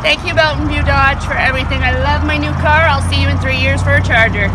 Thank you, Mountain View Dodge, for everything. I love my new car. I'll see you in three years for a charger.